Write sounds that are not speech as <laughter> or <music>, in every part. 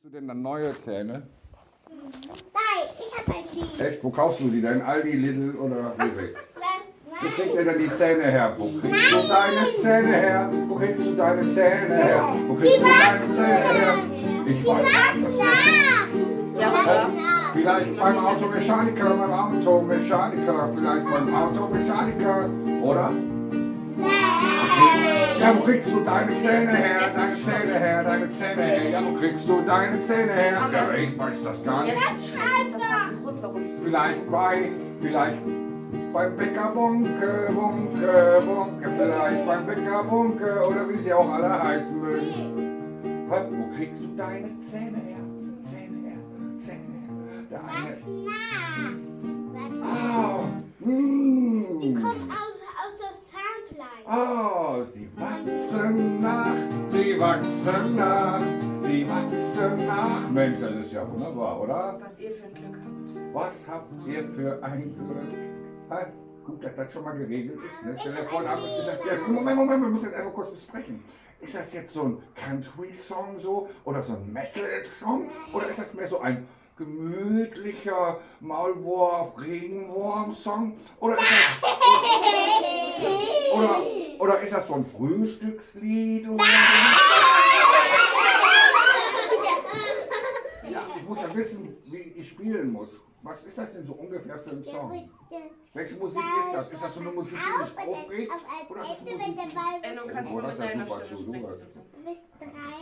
Kriegst du denn dann neue Zähne? Nein, ich habe ein die. Echt? Wo kaufst du die denn? Aldi, Lidl oder Rewe? Wo kriegt ihr denn die Zähne her? Wo kriegst du deine Zähne her? Wo kriegst du deine Zähne her? Wo kriegst du deine Zähne her? Ich weiß das nicht. Ja, Ja, Vielleicht beim Automechaniker, beim Automechaniker, vielleicht beim Automechaniker, oder? Ja, wo kriegst du deine Zähne her? Deine Zähne her, deine Zähne her. Ja, wo kriegst du deine Zähne her? Ja, ich weiß das gar nicht. Jetzt warum ich. Vielleicht bei, vielleicht beim Bäcker Bunke, Bunke, Bunke, vielleicht beim Bäcker Bunke oder wie sie auch alle heißen mögen. Wo kriegst du deine Zähne her? Zähne her, Zähne her. Der eine. Wachsen nach. Ah, Die mm. kommen Oh, sie wachsen nach, sie wachsen nach, sie wachsen nach. Mensch, das ist ja wunderbar, oder? Was ihr für ein Glück habt. Was habt ihr für ein Glück? Ha, gut, dass das schon mal geregelt ist. Ne? Stell dir vor, da ist das ja, Moment, Moment, wir müssen das einfach kurz besprechen. Ist das jetzt so ein Country-Song so oder so ein Metal-Song oder ist das mehr so ein gemütlicher Maulwurf, Regenwurm-Song oder ist das, oder, oder ist das so ein Frühstückslied? Oder? <laughs> Ja, ich muss ja wissen, wie spielen muss. Was ist das denn so ungefähr für ein Song? Welche Musik ist das? Ist das so eine Musik, die mich aufregt? Oder ist das Musik? wenn der Ball Enno, du kannst Oh, du das mit deiner Stimme sprechen? bist drei,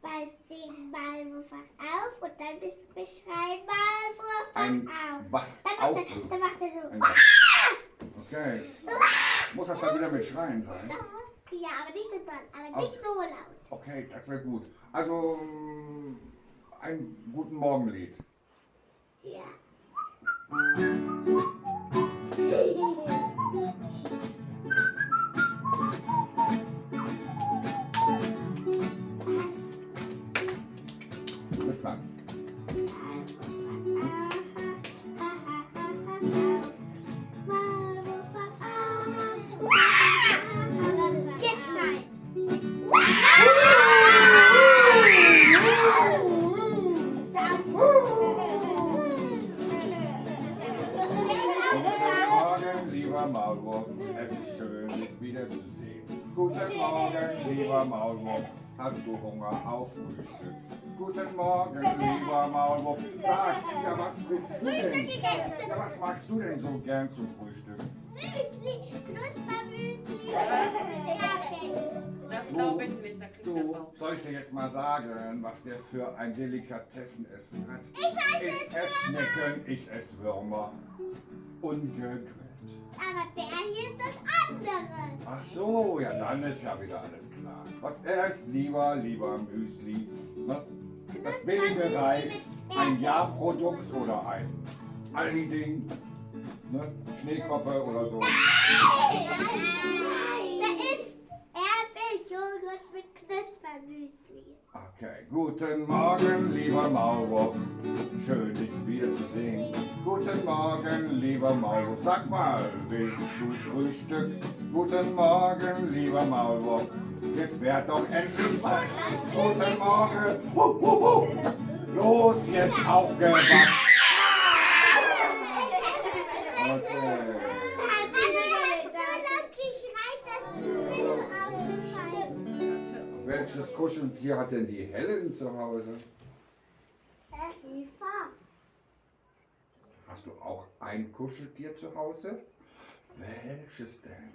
bald den Ball wach auf und dann bist du beschreien, Ball Ein wach auf. Dann macht er, dann macht er so. Okay. Muss das dann wieder mit Schreien sein? Ja, aber nicht so doll, aber nicht so laut. Okay, das wäre gut. Also, ein guten Morgenlied. Ja. Bis lieber Maulwurf. Es ist schön, dich wiederzusehen. Guten Morgen, lieber Maulwurf. Hast du Hunger auf Frühstück? Guten Morgen, lieber Maulwurf. Sag, ja, was bist du denn? Ja, was magst du denn so gern zum Frühstück? Müsli, Knuspermüsli. Das glaube ich nicht, da kriegt Du, Bauch. soll ich dir jetzt mal sagen, was der für ein Delikatessenessen hat? Ich weiß Ich es, esse Schnecken, ich esse Würmer. Ungegrillt. Aber der hier ist das andere. Ach so, ja, dann ist ja wieder alles klar. Was er isst, lieber, lieber Müsli. Das billige reicht. Ein Jahrprodukt oder ein Aldi-Ding. Ne? Schneekoppe oder so. Da ist Erdbeerjoghurt mit Knuspermüsli. Okay, guten Morgen, lieber Maulwurf. Schön, dich wiederzusehen. Guten Morgen, lieber Maulwurf. Sag mal, willst du Frühstück? Guten Morgen, lieber Maulwurf. Jetzt werd doch endlich wach. Guten Morgen. Los, jetzt aufgewacht. Welches Kuscheltier hat denn die Helen zu Hause? Hast du auch ein Kuscheltier zu Hause? Welches denn?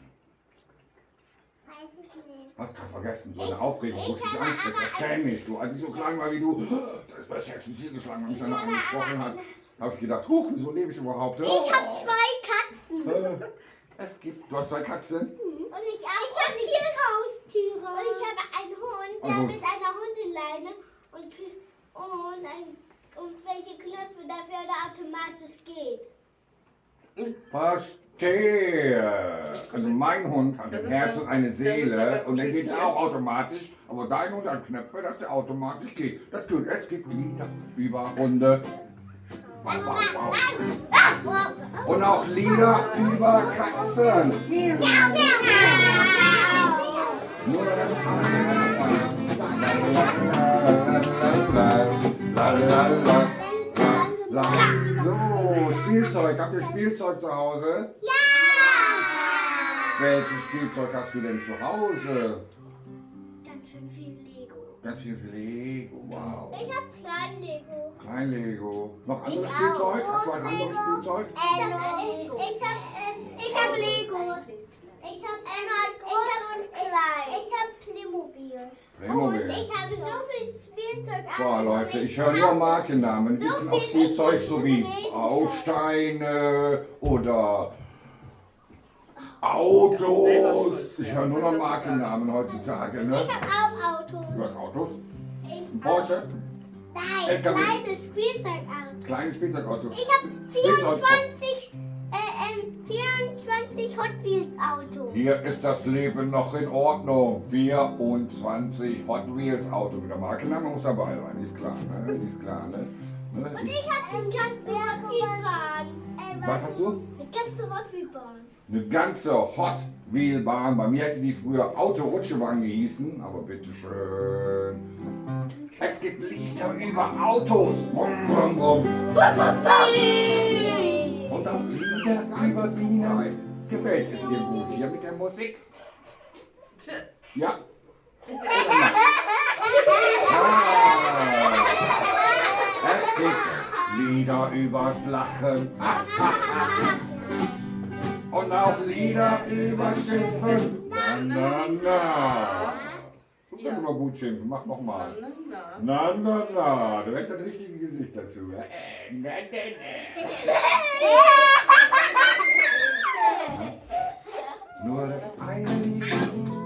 Hast gerade vergessen, so eine Aufregung, wo ich dich anspreche. Das kenne ich. Du, als ich so klein war wie du, da ist mir das Herz ins Ziel geschlagen, wenn mich einer angesprochen hat. habe ich gedacht, huch, wieso lebe ich überhaupt? Ich habe zwei Katzen. Äh, Es gibt, du hast zwei Katzen? Und ich, auch. ich habe vier Haustiere. Und ich habe einen Hund, der Also- mit einer Hundeleine und, und, ein, und welche Knöpfe dafür der automatisch geht. Verstehe. Also mein Hund hat Das ein Herz und eine Seele und der geht auch automatisch. Aber dein Hund hat Knöpfe, dass der automatisch geht. Das gut. Es gibt Lieder über Hunde. Und auch Lieder über Katzen. Miau. Nur das So, Spielzeug. Habt ihr Spielzeug zu Hause? Ja! Welches Spielzeug hast du denn zu Hause? Ganz schön viel Lego. Ganz viel Lego. Wow. Ich hab klein Lego. Kein Lego. Noch anderes Ich. Spielzeug? Hast du ein anderes Spielzeug? Ich hab, ich, ich hab, ähm, ich hab Lego. Ich hab einmal groß und klein. Ich hab Playmobil. Playmobil. Und ich habe so viel Spielzeug. Boah, Leute, ich höre nur Markennamen. So Sitzen auf viel Spielzeug so wie. Bausteine oder Autos. Ich höre nur noch Markennamen heutzutage, ne? Ich hab auch Autos. Du hast Autos? Ich Porsche? Nein, kleines Spielzeugauto. Kleines Spielzeugauto. Ich habe Spielzeug. 24, äh, ähm, 24 Hot Wheels Auto. Hier ist das Leben noch in Ordnung. 24 Hot Wheels Auto. Mit der Markenname muss dabei sein, ist klar, ne? Ist klar, ne? Und ne? ich habe eine ganze Hot Wheel Bahn. Was hast du? Eine ganze Hot Wheel Bahn. Eine ganze Hot Wheel Bahn. Bei mir hätte die früher Autorutschebahn gehießen, aber bitteschön. Es gibt Lieder über Autos. Brumm, brumm, brumm. Und auch Lieder über Sicherheit. Gefällt es dir gut hier mit der Musik? Ja? Ah, es gibt Lieder übers Lachen. Und auch Lieder über Schimpfen. Na, na, na. Du kannst immer gut schimpfen, mach nochmal. Na, na. Na, na, na. Direkt das richtige Gesicht dazu. Na, na, na. Nur das eine Lied,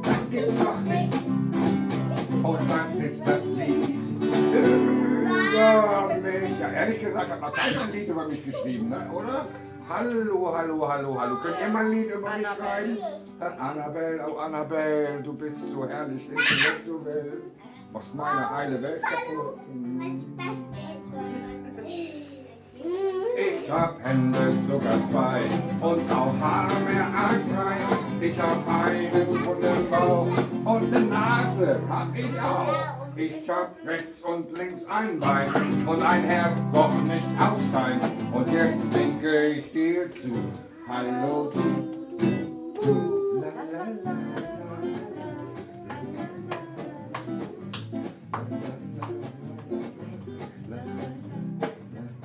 das gibt's doch nicht. Und das ist das Lied über mich. Ja, ehrlich gesagt, hat noch keiner ein Lied über mich geschrieben, ne? oder? Hallo, hallo, hallo, hallo. Könnt ihr mal ein Lied über mich schreiben? Annabelle. Oh Annabelle, du bist so herrlich, intellekt, du Welt. Machst meine heile Welt kaputt. Ich hab Hände sogar zwei und auch Haare mehr als drei. Ich hab einen runden Bauch und eine Nase hab ich auch. Ich hab rechts und links ein Bein und ein Herz, doch nicht aus Stein. Und jetzt winke ich dir zu. Hallo du. du. La, la,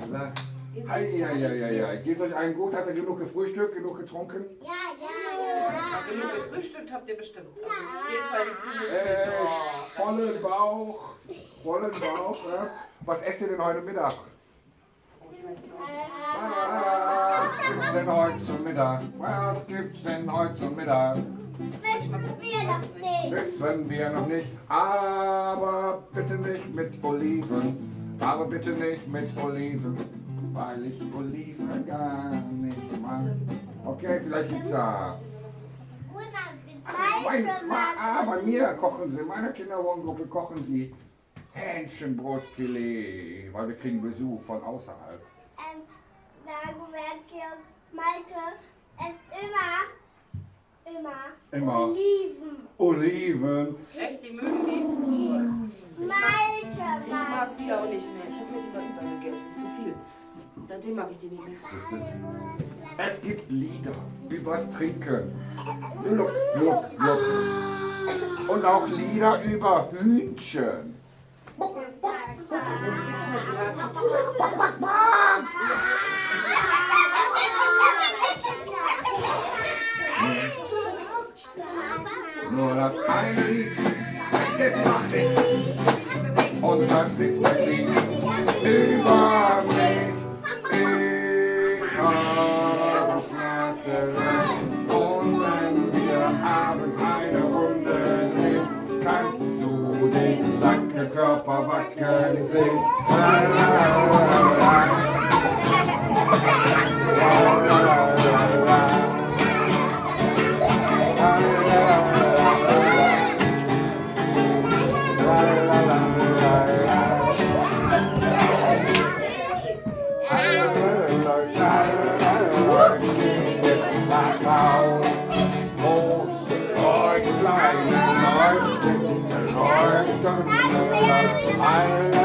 la. Eieieiei. Geht euch allen gut? Habt ihr genug gefrühstückt, genug getrunken? Ja. Genug gefrühstückt habt ihr bestimmt. Aber auf jeden Fall die Kugel. Äh, vollen Bauch, vollen Bauch. Ja. Was esst ihr denn heute Mittag? Was gibt's denn heute zum Mittag? Was gibt's denn heute zum Mittag? Wissen wir das nicht. Wissen wir noch nicht, aber bitte nicht mit Oliven. Aber bitte nicht mit Oliven, weil ich Oliven gar nicht mag. Okay, vielleicht gibt's ja. Mein, ah, bei mir kochen sie, in meiner Kinderwohngruppe kochen sie Hähnchenbrustfilet, weil wir kriegen Besuch von außerhalb. Ähm, Dagobert, Georg, Malte, es immer, immer, Immer. Oliven. Oliven. Echt, die mögen die? Malte, Ich Malte. mag die auch nicht mehr. Ich habe mir die mal übergegessen. Zu viel. Seitdem mag ich die nicht mehr. Es gibt Lieder übers Trinken. Gluck, gluck, gluck. Und auch Lieder über Hühnchen. Nur das eine Lied, das gibt's nicht. Und das ist das Lied Thank you. La, la, la, la, la. La, la, la. I